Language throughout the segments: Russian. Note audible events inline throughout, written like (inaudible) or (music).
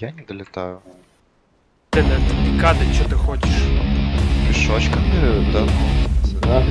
Я не долетаю. Блин, это пикады, что ты хочешь? Пешочками, да. Да.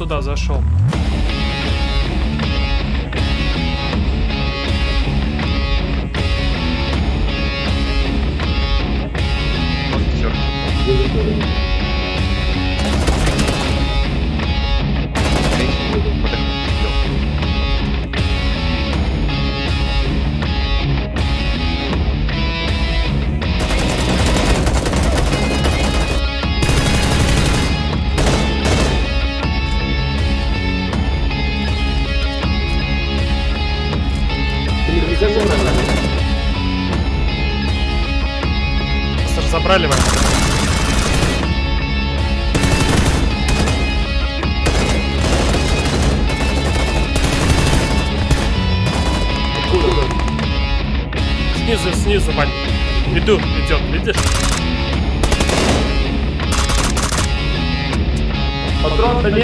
Сюда зашел. Вот всё.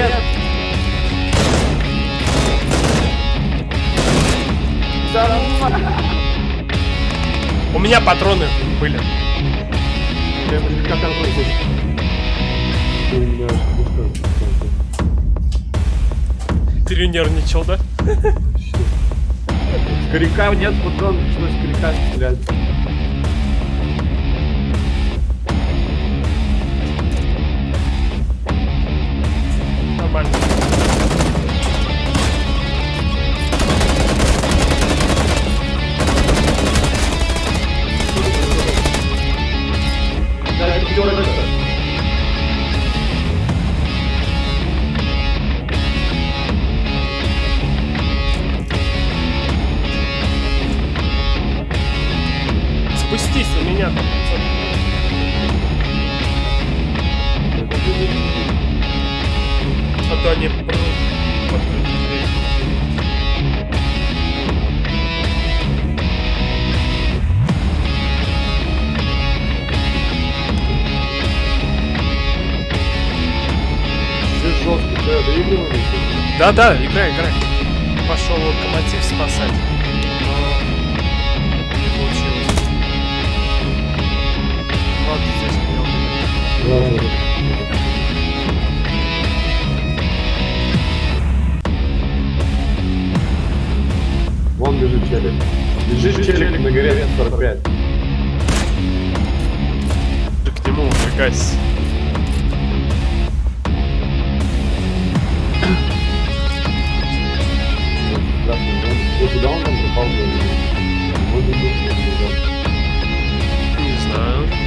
Нет. У меня патроны были. Перенервничал, да? Коряка нет, патрон, пришлось коряка стрелять. Жестко, да. Да-да, играй, играй. Пошел локомотив спасать. Вон лежит челик. Лежит челик на горе 45. Ты к нему. Вот куда он там попал? Не знаю.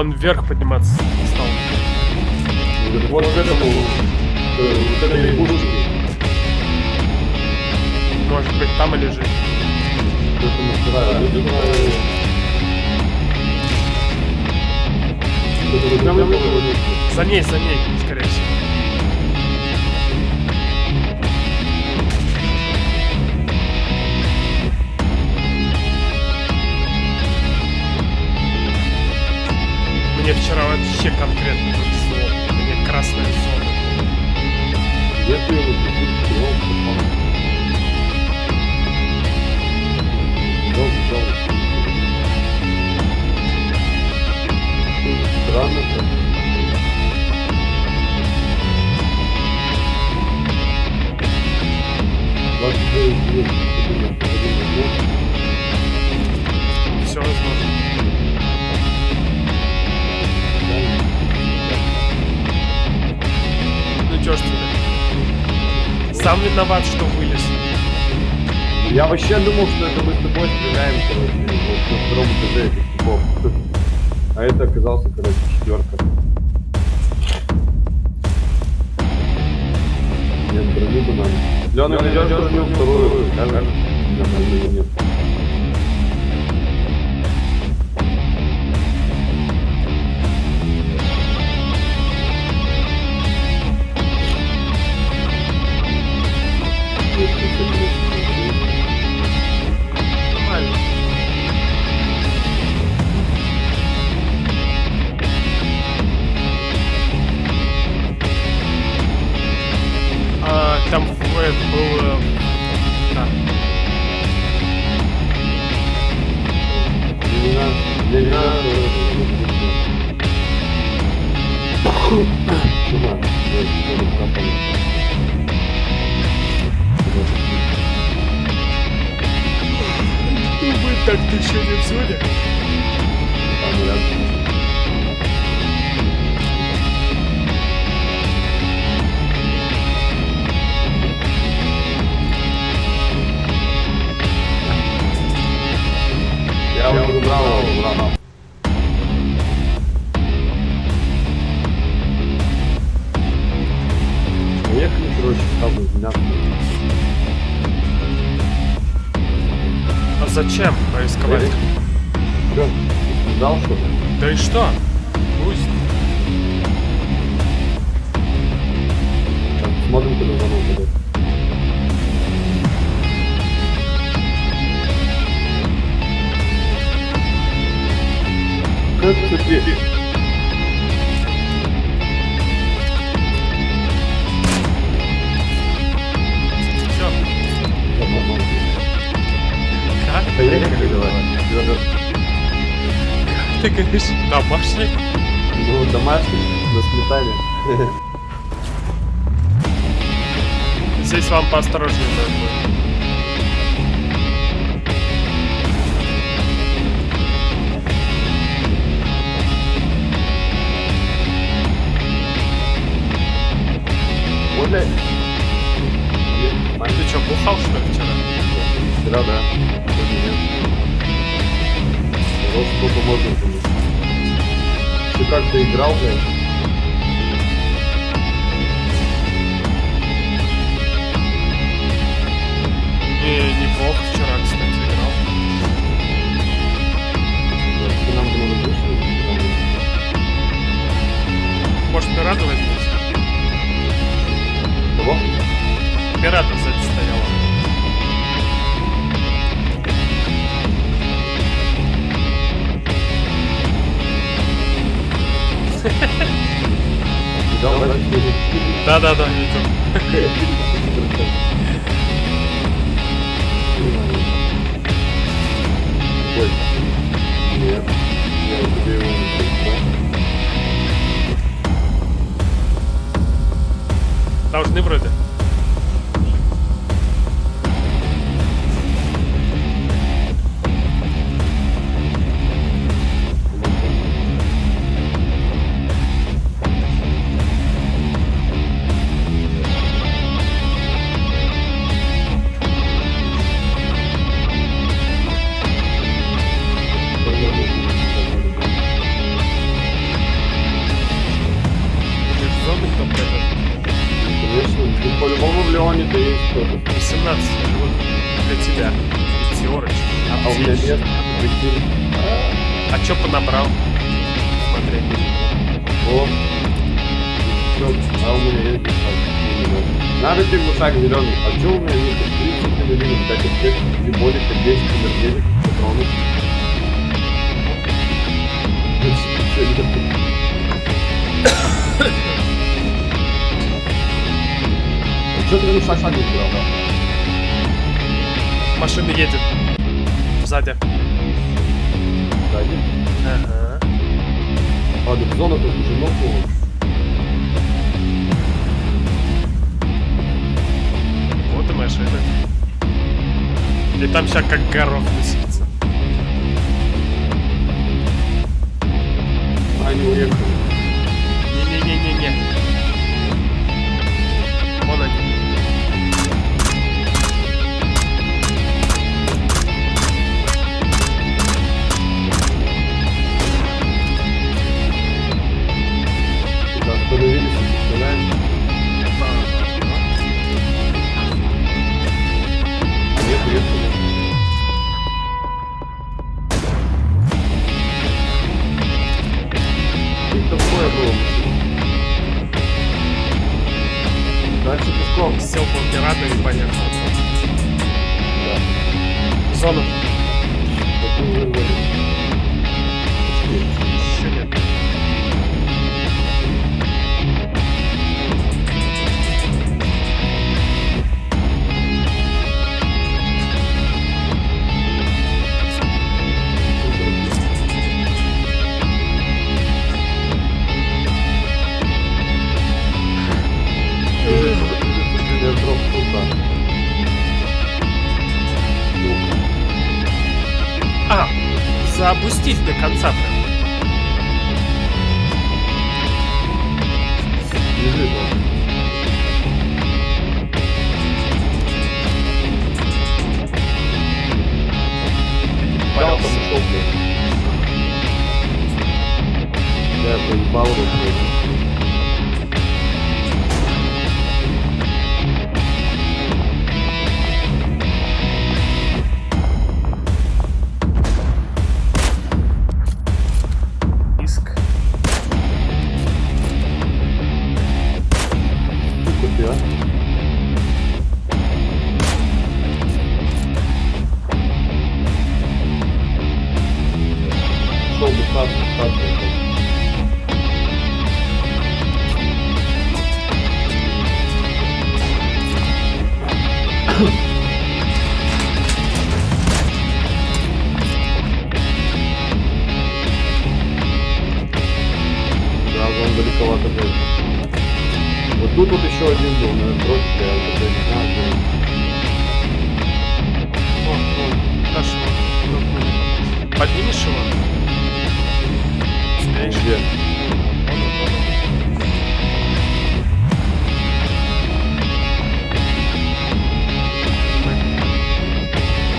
Он вверх подниматься стал. Вот к этому, э, вот этой лягушке, Может быть, там и лежит. вот э, вот вот вот. За ней, за ней, Мне вчера вообще конкретно повезло. Мне красная зона. Где ты его прикрутил? Сам виноват, что вылез. Я вообще думал, что это мы с тобой стреляем, короче, вот на втором этаже этих типов. А это оказался, короче, четверка. Нет, броню бы надо. Лёна, идешь броню вторую, брони нет. Ждал что-то? Да и что? Пусть. Так, Смотрим, куда звонок идет. Как теперь? Все. Как? Поехали, давай. Ты говоришь, домашний? Ну, домашний, засметали. Здесь вам поосторожнее надо будет. Ты что, бухал что ли вчера? Вчера, да. Вот сколько можно было. Ты как-то играл, блядь? Не, неплохо вчера, кстати, играл. Ты нам было вышло? Может, Мирада возьмете? Кого? Мирада Да, да, видел. Ой. Нет. Не прочитал. Должны вроде. Сзади. Сзади. Ага. А, так зона тут уже нокнула. Вот и машина. И там сейчас как горох высится. Они уехали. Не-не-не-не-не. появились фестивали. Они приехали. И такое было. Дальше пешком. Сел по пиратами, понятно. Да. Зона. конца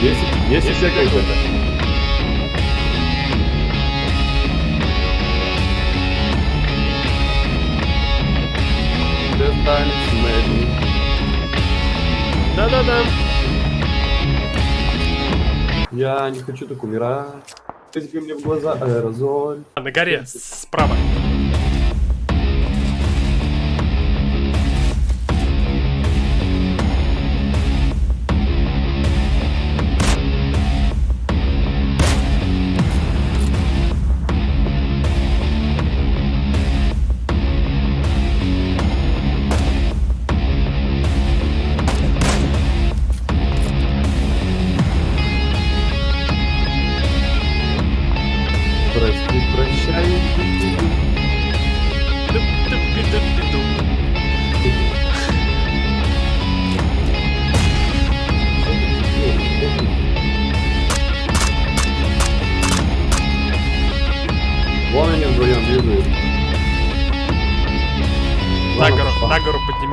Есть, есть еще какой-то? Да-да-да. Я не хочу так умирать. Ты мне в глаза аэрозоль. А, На горе, справа.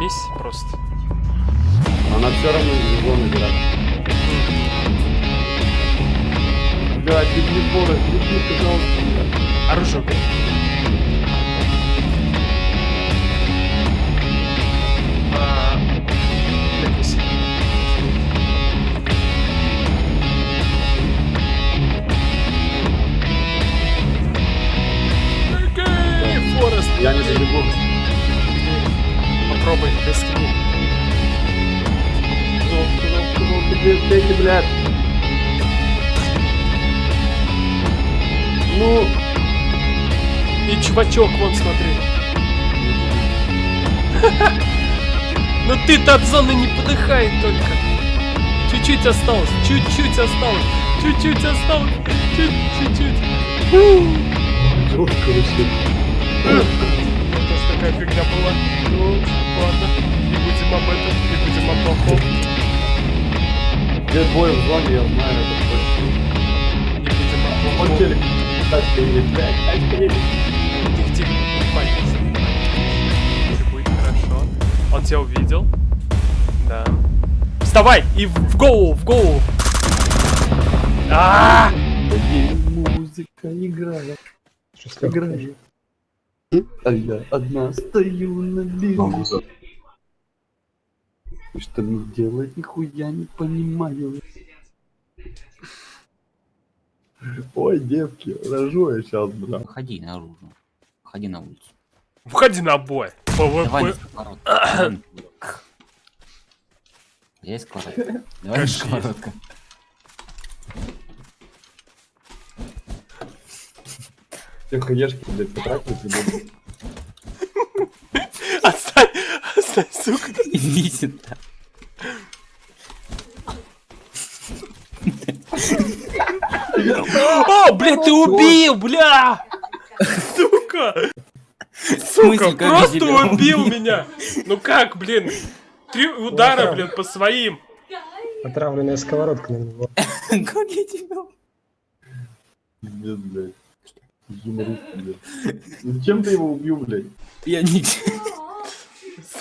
Поднимись просто. Она все равно играет. Блядь, беги, Форест, беги, пожалуйста. Оружие убери. А. Я не беги. Попробуй, ты, ты, блядь. Ну, И чувачок, вон, смотри. (laughs) Ну ты-то от зоны не подыхай только. Чуть-чуть осталось, чуть-чуть осталось, чуть-чуть осталось, чуть-чуть. жестко вообще. Такая фигня была. Ну, ладно, не будем об этом, не будем о плохом, Где двое в зоне, я знаю, это точно. не будем о Он плохом. телек. Тачка едет, блядь, тачка едет. Паникуй, не паникуй. Всё будет хорошо. Он тебя увидел? Да. Вставай и в, голову, в голову. А! Музыка играет, играет. А я одна стою на берегу. Что мне делать, нихуя не понимаю. Ой, девки, рожу я сейчас, бля. Выходи наружу. Выходи на улицу. Входи на бой. Давай PvP. Давай. Есть сковородка? Давай (laughs) сковородка. Все хаешки, блядь, потратили, придут. Отстань, отстань, сука. Иди сюда. О, блядь, ты убил, бля! Сука! Сука, просто убил меня! Ну как, блин? Три удара, блин, по своим. Отравленная сковородка на него. (laughs) Как я тебя... Пиздец, блядь. Юморист, блядь. Ну Зачем ты его убил, блядь? Я не...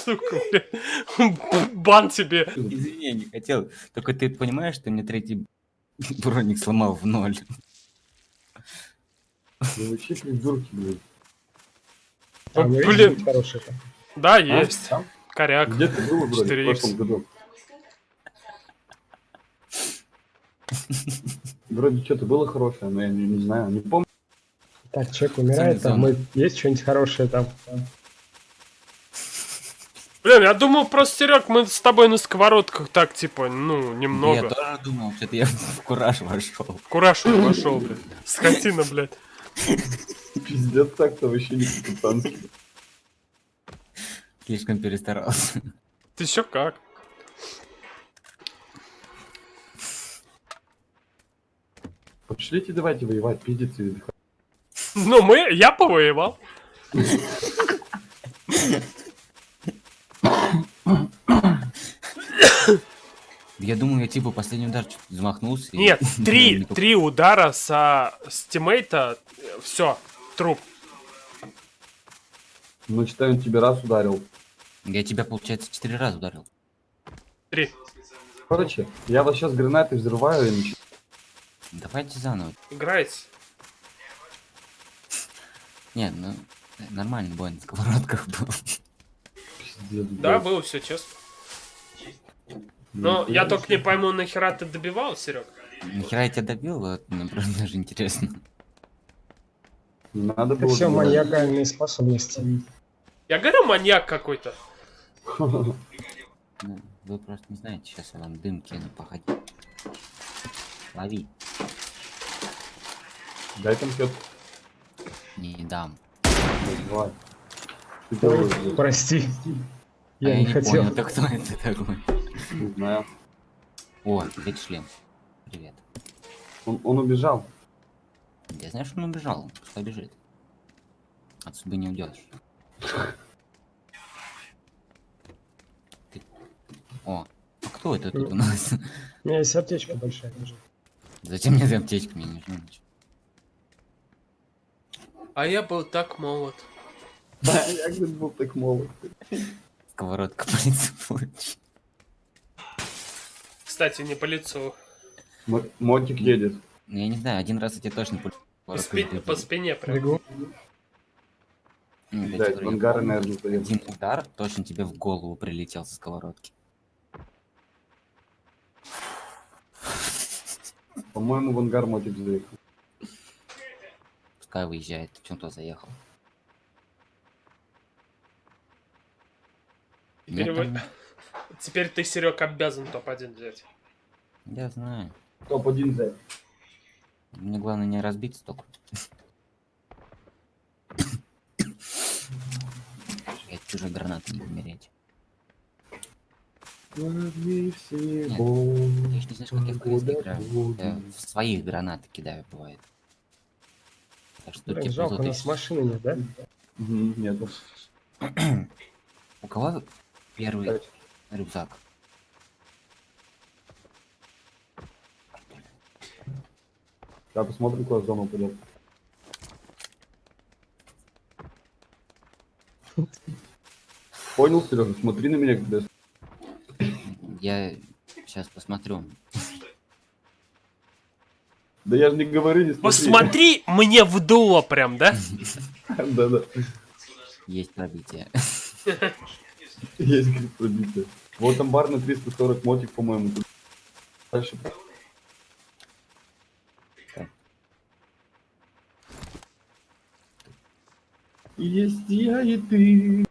Сука, блин. Бан тебе. Извини, я не хотел. Только ты понимаешь, что мне третий броник сломал в ноль. Ну вообще придурки, блядь. А у него есть Блин. там? Да, А? есть. Там? Коряк. Где ты был, блядь, в 4х. прошлом году? Вроде что-то было хорошее, но я не, не знаю, не помню. Так, человек умирает, там мы... есть что-нибудь хорошее там? Блин, я думал просто, Серег, мы с тобой на сковородках так, типа, ну, Я немного. тоже думал, что-то я в кураж вошел. Кураж не пошел, блядь. Скотина, блядь. Пиздец так-то вообще не капитанский. Слишком перестарался. Ты еще как? Пошлите давайте воевать, пиздец и Ну, мы, я повоевал. Я думаю, я типа последний удар замахнулся. и- Нет, (laughs) три, не поп- три удара со с тиммейта, все, труп. Ну, считай, он тебе раз ударил. Я тебя, получается, четыре раза ударил. Три. Короче, я вас сейчас гранаты взрываю и начинаю. Давайте заново. Играйте. Нет, ну, нормальный бой на сковородках был. Да, было все честно. Но я только не пойму, нахера ты добивал, Серег? Нахера я тебя добил, вот, мне просто даже интересно. Надо было... все забрать. маниакальные способности. Я говорю, маньяк какой-то. Ну, вы просто не знаете, сейчас я вам дым кину, походи. Лови. Дай конфет. Не дам. Давай. Ой, прости. Я не хотел. понял, это кто это такой? Не знаю. О, опять шлем. Привет. Он, он убежал. Я знаю, что он убежал, пускай бежит. От судьбы не уйдешь. Ты- О, а кто это тут у нас? У меня есть аптечка большая. Зачем мне эта аптечка? Мне не нужна ничего. А я был так молод. Да, я был так молод. Сковородка по лицу получила. Кстати, не по лицу. Мотик едет. Ну, я не знаю, один раз я тебе точно по По, спи- спине прям. Бегу. Ну, ангары, помню, наверное. Один удар точно тебе в голову прилетел со сковородки. По-моему, в ангар мотик заехал. Пускай выезжает, ты чем то заехал. Теперь, вы- там- Теперь ты, Серег, обязан топ-1 взять. Я знаю. Топ-1 за. Мне главное не разбиться только. Я чужой гранаты не умереть. Лови Нет, Ты не знаешь, как я в играю. Я в своих гранаты кидаю, бывает. Так что Блин, тебе жалко, у нас машины нет, да? Нету. (clears throat) У кого первый Кстати. рюкзак? Да, посмотрим, куда зона упадет. Понял, Сережа? Смотри на меня, когда я... Я сейчас посмотрю. Да я же не говорю, не смотри. Посмотри, мне вдуло прям, да? (laughs) Да-да. Есть пробитие. Есть, пробитие. Вот амбар на 340 мотик, по-моему. Дальше. Есть я и ты.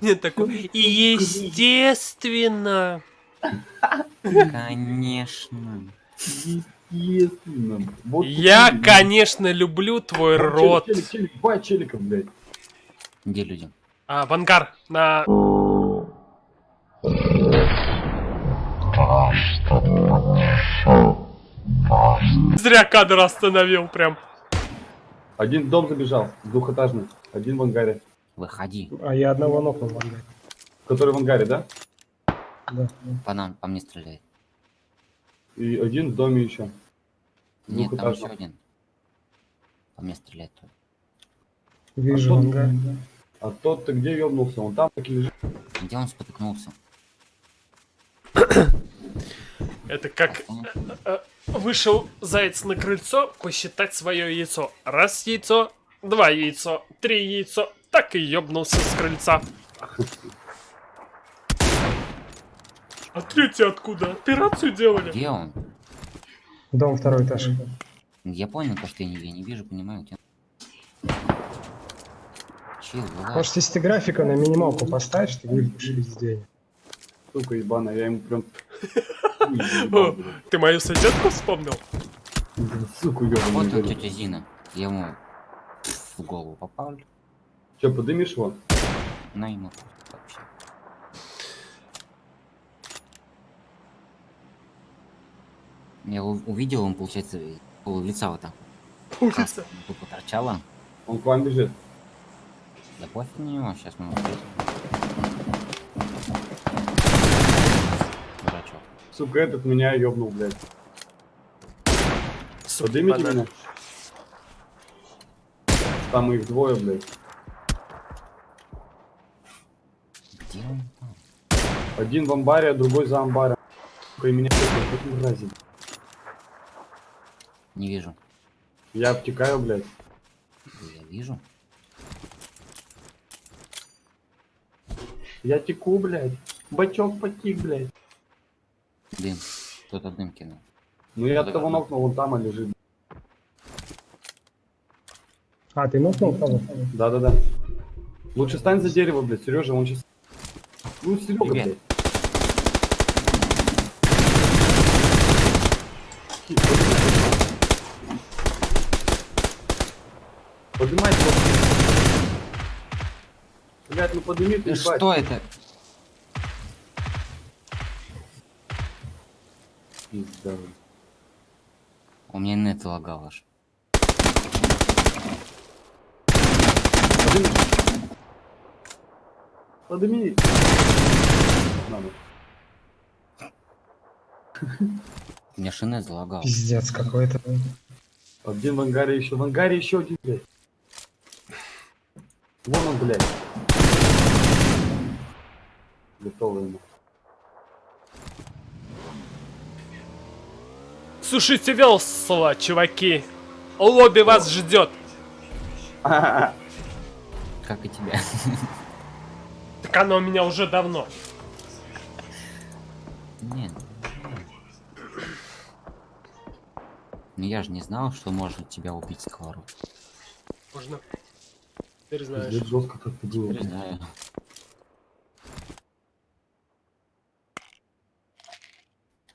Нет, такой. И естественно. Конечно. Естественно. Вот Я, тут- конечно, люблю твой Там рот. Челик, челик, челик, два челика, блядь. Где люди? А, в ангар на... Зря кадр остановил прям. Один в дом забежал, двухэтажный. Один в ангаре. Выходи. А я одного нокнул. в ангаре. Который в ангаре, да? Да. По нам, по мне стреляет. И один в доме еще. Нет, там еще один. По мне стреляет тоже. Вижу А тот- ангаре. А тот ты где ёбнулся? Он там так и лежит. Где он спотыкнулся? Это как э, вышел заяц на крыльцо посчитать свое яйцо. Раз яйцо, два яйцо, три яйцо. Так и ёбнулся с крыльца. А третий откуда? Операцию делали? Где он? Дом второй этаж. Я понял, то, что я не, я не вижу, понимаю. Где... Чил, вылазь. Может, если ты графика на минималку поставишь, ты будешь везде. Сука ебаная, я ему прям... (laughs) Ты мою соседку вспомнил? Суку Вот ёбаную. он, тетя Зина. Я ему в голову попал. Че, подымешь его? На ему вообще. Я увидел, он, получается, пол лица вот так. Ужаса. Тупо торчало. Он к вам бежит. Да пофиг на него, сейчас мы его встретим. Дурачок. Сука, этот меня ёбнул, блядь. Подымите меня. Там их двое, блядь. Где он там? Один в амбаре, а другой за амбаром. Сука, и меня мрази. Не вижу. Я обтекаю, блядь. Я вижу. Я теку, блядь. Бачок потек, блядь. Дым. Кто-то дым кинул. Ну я от того нокнул, он там и лежит. А, ты нокнул кого? Да-да-да. Лучше стань за дерево, блядь, Сережа, он сейчас... Ну, Серега, блядь. Поднимай его. Ну ты, Э, ебать. Что это? Пизда. У меня нет лагал аж. Подними. Подними. Надо. У меня шине залагал. Пиздец какой-то. Один в ангаре еще. В ангаре еще один, блядь. Вон он, блядь. Готово ему. Сушите весла, чуваки. Лобби вас ждет. (laughs) Как и тебя. (laughs) Так оно у меня уже давно. Нет. Ну я же не знал, что может тебя убить сковород. Можно. Теперь знаешь. Жестко как ты было. Теперь знаю.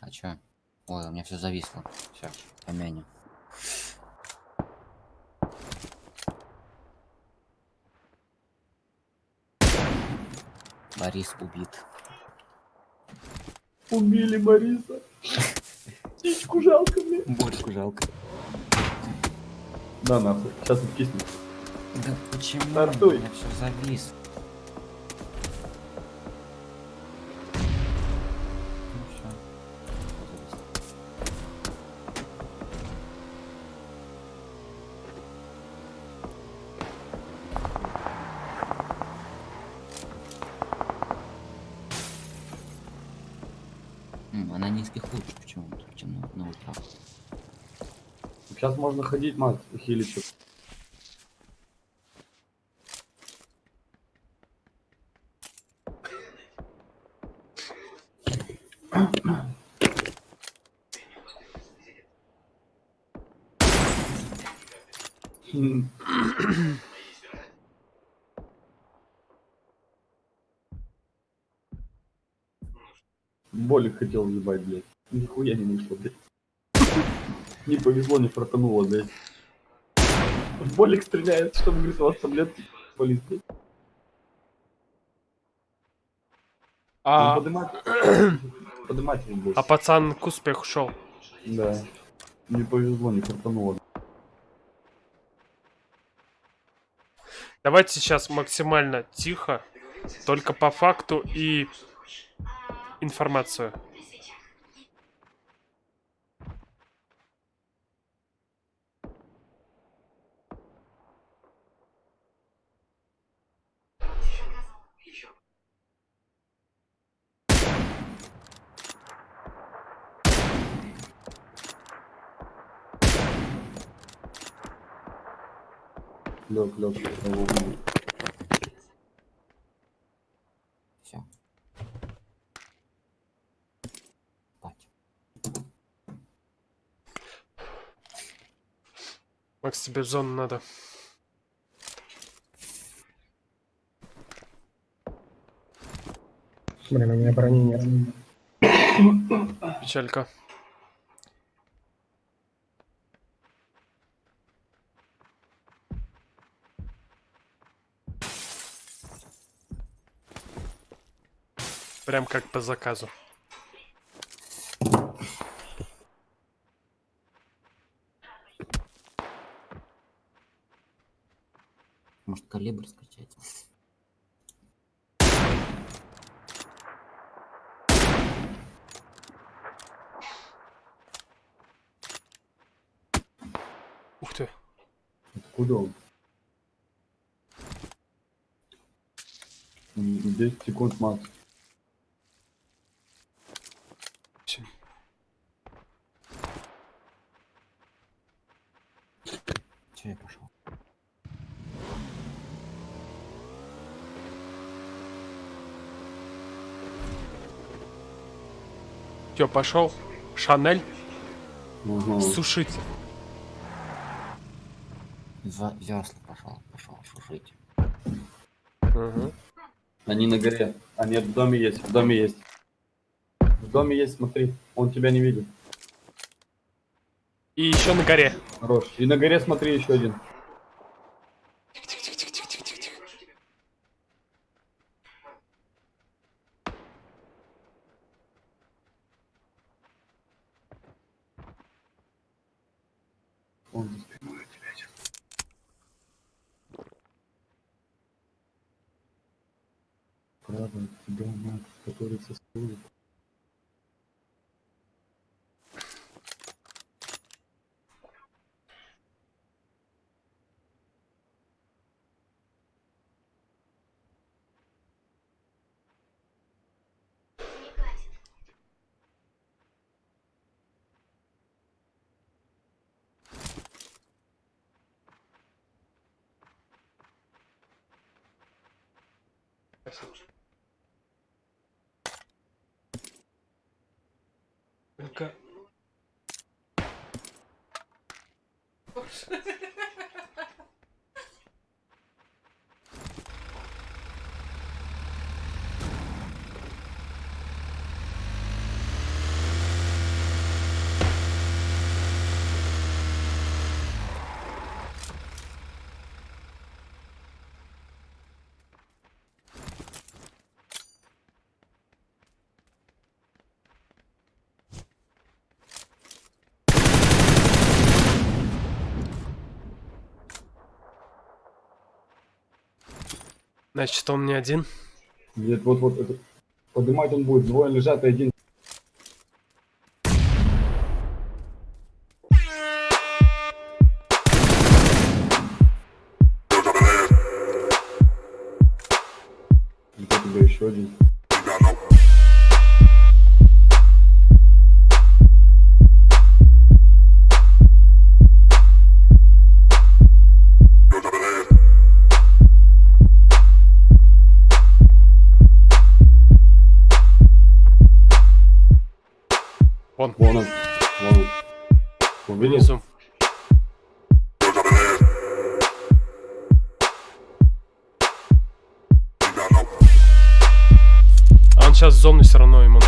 А чё? Ой, у меня все зависло. Все, помянем. Борис убит. Убили Бориса. Птичку жалко мне. Бориску жалко. На нахуй. Сейчас откиснет. Да почему? Стартуй. У меня все зависло. Можно ходить, мат, хилиться. Болик хотел въебать, блядь. Нихуя не вышло, блядь. Не повезло, не фартануло, блядь. Болик стреляет, чтобы, говорит, у вас таблетки. Болит, блядь. А, Ну. Подымать его больше. а пацан к успеху шел. Да. Не повезло, не фартануло. Давайте сейчас максимально тихо, только по факту и информацию. Лёг, лёг, того будет. Все. Спать. Макс, тебе в зону надо. Блин, у меня брони нет. Печалька. Прям как по заказу. Может, калибр скачать? Ух ты. Откуда он? М, 10 секунд макс. Всё. Че я пошел? Чё, пошел? Шанель? Ага. Сушить. За весла пошел, пошел шушить. Ага. Они на горе. А нет, в доме есть, в доме есть. В доме есть, смотри. Он тебя не видит. И еще на горе. Хорош. И на горе смотри еще один. Он за спиной у тебя сейчас. Право тебя, Макс, который состоит. Значит, он не один. Нет, вот, вот, это. Поднимать он будет. Двое лежат, и один. А он сейчас в зону все равно ему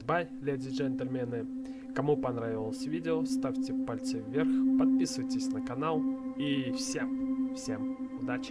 goodbye, леди и джентльмены. Кому понравилось видео, ставьте пальцы вверх, подписывайтесь на канал и всем, всем удачи.